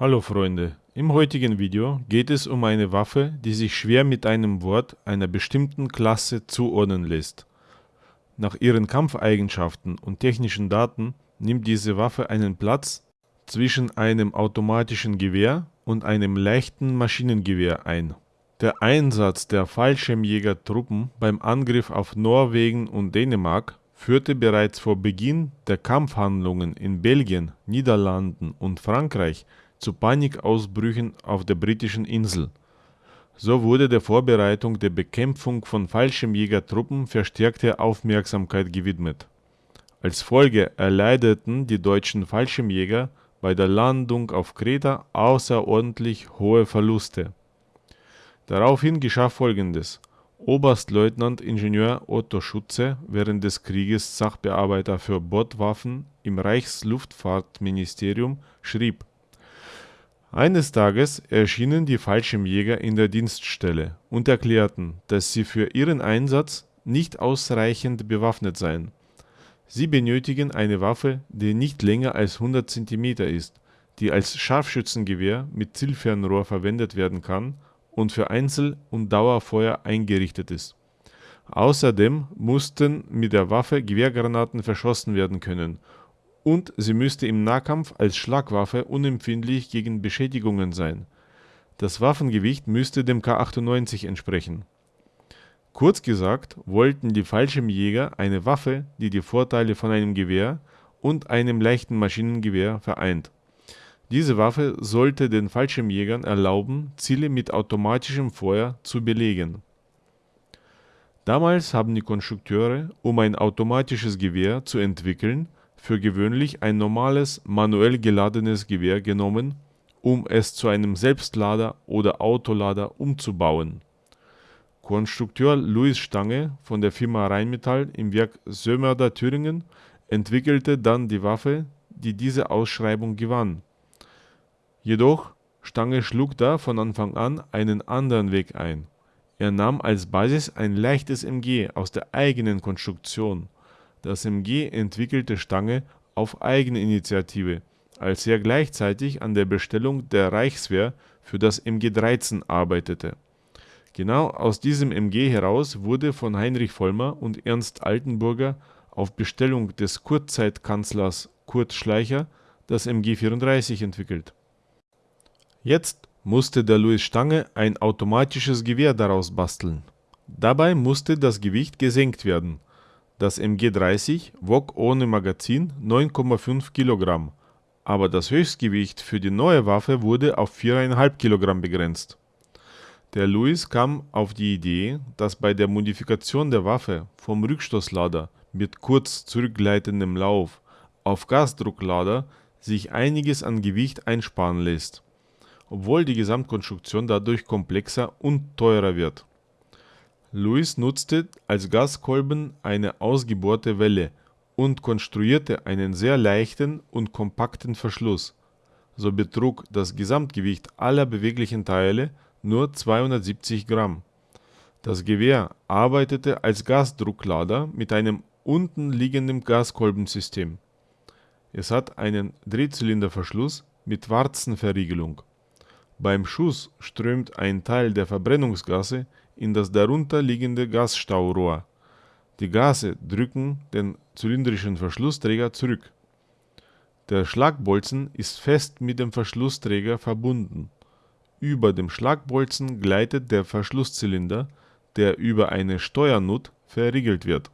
Hallo Freunde, im heutigen Video geht es um eine Waffe, die sich schwer mit einem Wort einer bestimmten Klasse zuordnen lässt. Nach ihren Kampfeigenschaften und technischen Daten nimmt diese Waffe einen Platz zwischen einem automatischen Gewehr und einem leichten Maschinengewehr ein. Der Einsatz der Fallschirmjägertruppen beim Angriff auf Norwegen und Dänemark führte bereits vor Beginn der Kampfhandlungen in Belgien, Niederlanden und Frankreich zu Panikausbrüchen auf der britischen Insel. So wurde der Vorbereitung der Bekämpfung von Fallschirmjägertruppen verstärkte Aufmerksamkeit gewidmet. Als Folge erleideten die deutschen Fallschirmjäger bei der Landung auf Kreta außerordentlich hohe Verluste. Daraufhin geschah folgendes: Oberstleutnant Ingenieur Otto Schutze, während des Krieges Sachbearbeiter für Bordwaffen im Reichsluftfahrtministerium, schrieb eines Tages erschienen die Fallschirmjäger in der Dienststelle und erklärten, dass sie für ihren Einsatz nicht ausreichend bewaffnet seien. Sie benötigen eine Waffe, die nicht länger als 100 cm ist, die als Scharfschützengewehr mit Zielfernrohr verwendet werden kann und für Einzel und Dauerfeuer eingerichtet ist. Außerdem mussten mit der Waffe Gewehrgranaten verschossen werden können und sie müsste im Nahkampf als Schlagwaffe unempfindlich gegen Beschädigungen sein. Das Waffengewicht müsste dem K98 entsprechen. Kurz gesagt wollten die Fallschirmjäger eine Waffe, die die Vorteile von einem Gewehr und einem leichten Maschinengewehr vereint. Diese Waffe sollte den Fallschirmjägern erlauben, Ziele mit automatischem Feuer zu belegen. Damals haben die Konstrukteure, um ein automatisches Gewehr zu entwickeln, für gewöhnlich ein normales, manuell geladenes Gewehr genommen, um es zu einem Selbstlader oder Autolader umzubauen. Konstrukteur Louis Stange von der Firma Rheinmetall im Werk Sömmerda Thüringen entwickelte dann die Waffe, die diese Ausschreibung gewann. Jedoch Stange schlug da von Anfang an einen anderen Weg ein. Er nahm als Basis ein leichtes MG aus der eigenen Konstruktion das MG entwickelte Stange auf Eigeninitiative, als er gleichzeitig an der Bestellung der Reichswehr für das MG 13 arbeitete. Genau aus diesem MG heraus wurde von Heinrich Vollmer und Ernst Altenburger auf Bestellung des Kurzzeitkanzlers Kurt Schleicher das MG 34 entwickelt. Jetzt musste der Louis Stange ein automatisches Gewehr daraus basteln. Dabei musste das Gewicht gesenkt werden das MG30 wog ohne Magazin 9,5 Kilogramm, aber das Höchstgewicht für die neue Waffe wurde auf 4,5 Kilogramm begrenzt. Der Lewis kam auf die Idee, dass bei der Modifikation der Waffe vom Rückstoßlader mit kurz zurückgleitendem Lauf auf Gasdrucklader sich einiges an Gewicht einsparen lässt, obwohl die Gesamtkonstruktion dadurch komplexer und teurer wird Lewis nutzte als Gaskolben eine ausgebohrte Welle und konstruierte einen sehr leichten und kompakten Verschluss. So betrug das Gesamtgewicht aller beweglichen Teile nur 270 Gramm. Das Gewehr arbeitete als Gasdrucklader mit einem unten liegenden Gaskolbensystem. Es hat einen Drehzylinderverschluss mit Warzenverriegelung. Beim Schuss strömt ein Teil der Verbrennungsgase in das darunter liegende Gasstaurohr. Die Gase drücken den zylindrischen Verschlussträger zurück. Der Schlagbolzen ist fest mit dem Verschlussträger verbunden. Über dem Schlagbolzen gleitet der Verschlusszylinder, der über eine Steuernut verriegelt wird.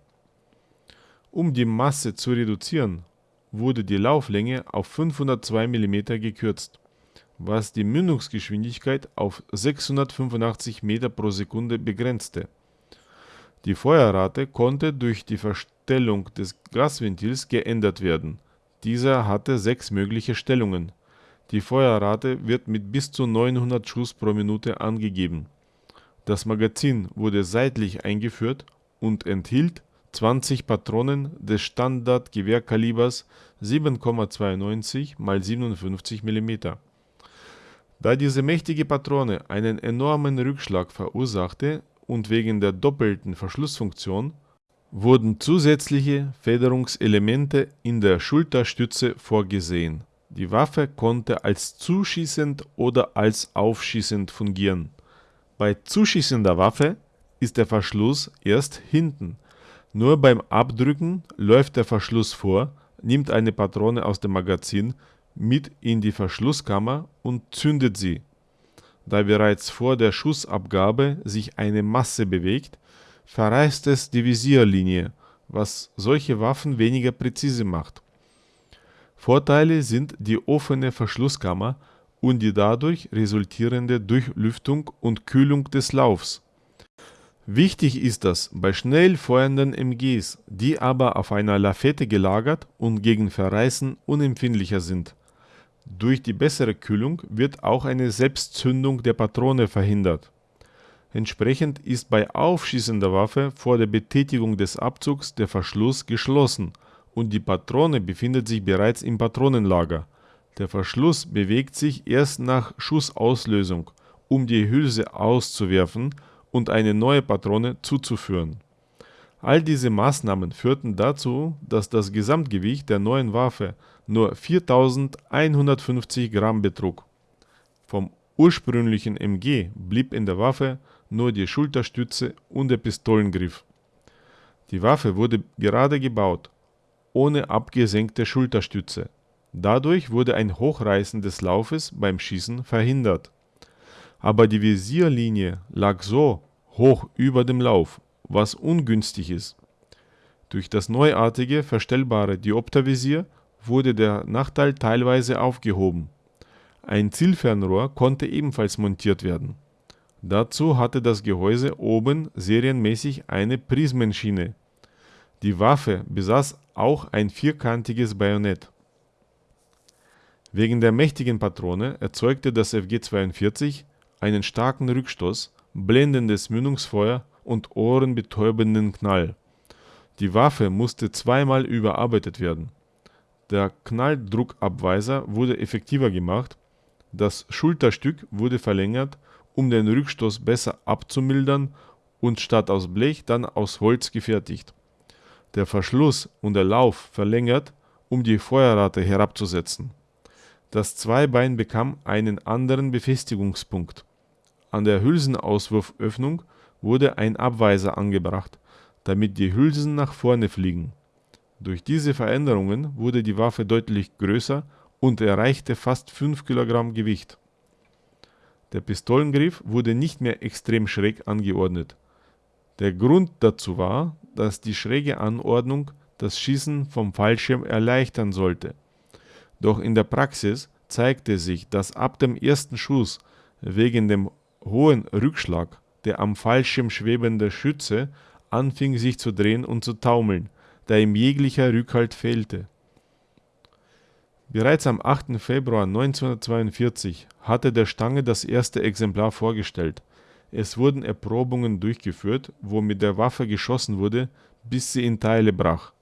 Um die Masse zu reduzieren, wurde die Lauflänge auf 502 mm gekürzt was die Mündungsgeschwindigkeit auf 685 Meter pro Sekunde begrenzte. Die Feuerrate konnte durch die Verstellung des Gasventils geändert werden. Dieser hatte sechs mögliche Stellungen. Die Feuerrate wird mit bis zu 900 Schuss pro Minute angegeben. Das Magazin wurde seitlich eingeführt und enthielt 20 Patronen des Standardgewehrkalibers 7,92 x 57 mm. Da diese mächtige Patrone einen enormen Rückschlag verursachte und wegen der doppelten Verschlussfunktion, wurden zusätzliche Federungselemente in der Schulterstütze vorgesehen. Die Waffe konnte als zuschießend oder als aufschießend fungieren. Bei zuschießender Waffe ist der Verschluss erst hinten. Nur beim Abdrücken läuft der Verschluss vor, nimmt eine Patrone aus dem Magazin mit in die Verschlusskammer und zündet sie. Da bereits vor der Schussabgabe sich eine Masse bewegt, verreißt es die Visierlinie, was solche Waffen weniger präzise macht. Vorteile sind die offene Verschlusskammer und die dadurch resultierende Durchlüftung und Kühlung des Laufs. Wichtig ist das bei schnell feuernden MGs, die aber auf einer Lafette gelagert und gegen Verreißen unempfindlicher sind. Durch die bessere Kühlung wird auch eine Selbstzündung der Patrone verhindert. Entsprechend ist bei aufschießender Waffe vor der Betätigung des Abzugs der Verschluss geschlossen und die Patrone befindet sich bereits im Patronenlager. Der Verschluss bewegt sich erst nach Schussauslösung, um die Hülse auszuwerfen und eine neue Patrone zuzuführen. All diese Maßnahmen führten dazu, dass das Gesamtgewicht der neuen Waffe nur 4150 Gramm betrug. Vom ursprünglichen MG blieb in der Waffe nur die Schulterstütze und der Pistolengriff. Die Waffe wurde gerade gebaut, ohne abgesenkte Schulterstütze. Dadurch wurde ein Hochreißen des Laufes beim Schießen verhindert. Aber die Visierlinie lag so hoch über dem Lauf, was ungünstig ist. Durch das neuartige verstellbare Dioptervisier wurde der Nachteil teilweise aufgehoben. Ein Zielfernrohr konnte ebenfalls montiert werden. Dazu hatte das Gehäuse oben serienmäßig eine Prismenschiene. Die Waffe besaß auch ein vierkantiges Bajonett. Wegen der mächtigen Patrone erzeugte das FG-42 einen starken Rückstoß, blendendes Mündungsfeuer und ohrenbetäubenden Knall. Die Waffe musste zweimal überarbeitet werden. Der Knalldruckabweiser wurde effektiver gemacht, das Schulterstück wurde verlängert, um den Rückstoß besser abzumildern und statt aus Blech dann aus Holz gefertigt. Der Verschluss und der Lauf verlängert, um die Feuerrate herabzusetzen. Das Zweibein bekam einen anderen Befestigungspunkt. An der Hülsenauswurföffnung wurde ein Abweiser angebracht, damit die Hülsen nach vorne fliegen. Durch diese Veränderungen wurde die Waffe deutlich größer und erreichte fast 5 kg Gewicht. Der Pistolengriff wurde nicht mehr extrem schräg angeordnet. Der Grund dazu war, dass die schräge Anordnung das Schießen vom Fallschirm erleichtern sollte. Doch in der Praxis zeigte sich, dass ab dem ersten Schuss wegen dem hohen Rückschlag der am Fallschirm schwebende Schütze anfing sich zu drehen und zu taumeln, da ihm jeglicher Rückhalt fehlte. Bereits am 8. Februar 1942 hatte der Stange das erste Exemplar vorgestellt. Es wurden Erprobungen durchgeführt, wo mit der Waffe geschossen wurde, bis sie in Teile brach.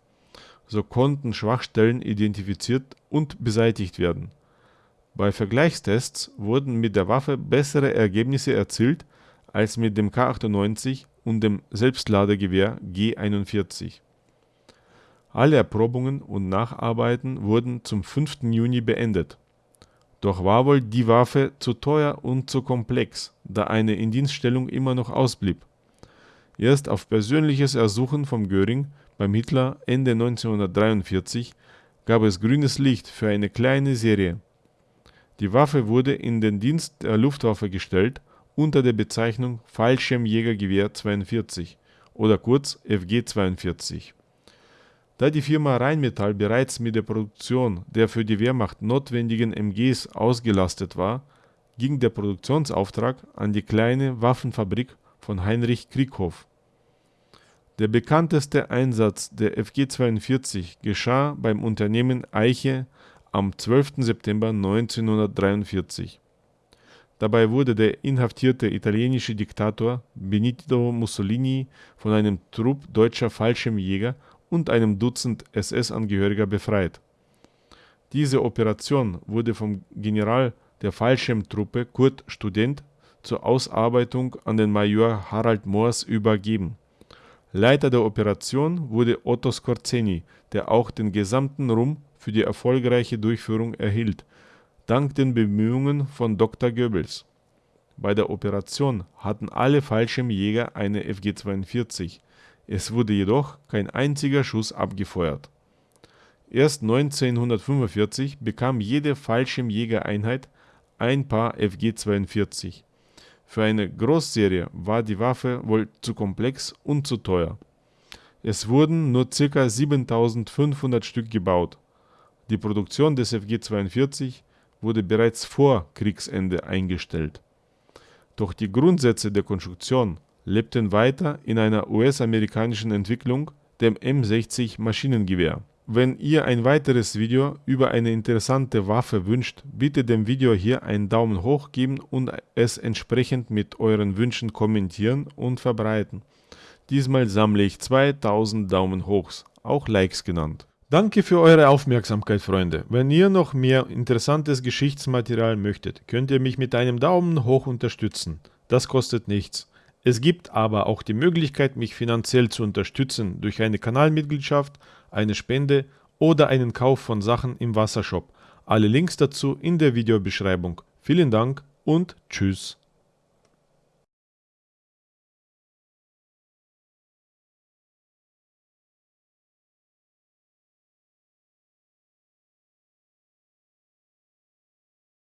So konnten Schwachstellen identifiziert und beseitigt werden. Bei Vergleichstests wurden mit der Waffe bessere Ergebnisse erzielt als mit dem K98 und dem Selbstladegewehr G41. Alle Erprobungen und Nacharbeiten wurden zum 5. Juni beendet. Doch war wohl die Waffe zu teuer und zu komplex, da eine Indienststellung immer noch ausblieb. Erst auf persönliches Ersuchen von Göring beim Hitler Ende 1943 gab es grünes Licht für eine kleine Serie die Waffe wurde in den Dienst der Luftwaffe gestellt unter der Bezeichnung Fallschirmjägergewehr 42 oder kurz FG-42. Da die Firma Rheinmetall bereits mit der Produktion der für die Wehrmacht notwendigen MGs ausgelastet war, ging der Produktionsauftrag an die kleine Waffenfabrik von Heinrich Krieghoff. Der bekannteste Einsatz der FG-42 geschah beim Unternehmen Eiche am 12. September 1943. Dabei wurde der inhaftierte italienische Diktator Benito Mussolini von einem Trupp deutscher Fallschirmjäger und einem Dutzend SS-Angehöriger befreit. Diese Operation wurde vom General der Fallschirmtruppe Kurt Student zur Ausarbeitung an den Major Harald Moors übergeben. Leiter der Operation wurde Otto Skorzeny, der auch den gesamten Ruhm für die erfolgreiche Durchführung erhielt, dank den Bemühungen von Dr. Goebbels. Bei der Operation hatten alle Fallschirmjäger eine FG-42, es wurde jedoch kein einziger Schuss abgefeuert. Erst 1945 bekam jede Fallschirmjägereinheit ein Paar FG-42. Für eine Großserie war die Waffe wohl zu komplex und zu teuer. Es wurden nur ca. 7500 Stück gebaut. Die Produktion des FG-42 wurde bereits vor Kriegsende eingestellt. Doch die Grundsätze der Konstruktion lebten weiter in einer US-amerikanischen Entwicklung, dem M60 Maschinengewehr. Wenn ihr ein weiteres Video über eine interessante Waffe wünscht, bitte dem Video hier einen Daumen hoch geben und es entsprechend mit euren Wünschen kommentieren und verbreiten. Diesmal sammle ich 2000 Daumen hochs, auch Likes genannt. Danke für eure Aufmerksamkeit, Freunde. Wenn ihr noch mehr interessantes Geschichtsmaterial möchtet, könnt ihr mich mit einem Daumen hoch unterstützen. Das kostet nichts. Es gibt aber auch die Möglichkeit, mich finanziell zu unterstützen durch eine Kanalmitgliedschaft, eine Spende oder einen Kauf von Sachen im Wassershop. Alle Links dazu in der Videobeschreibung. Vielen Dank und Tschüss.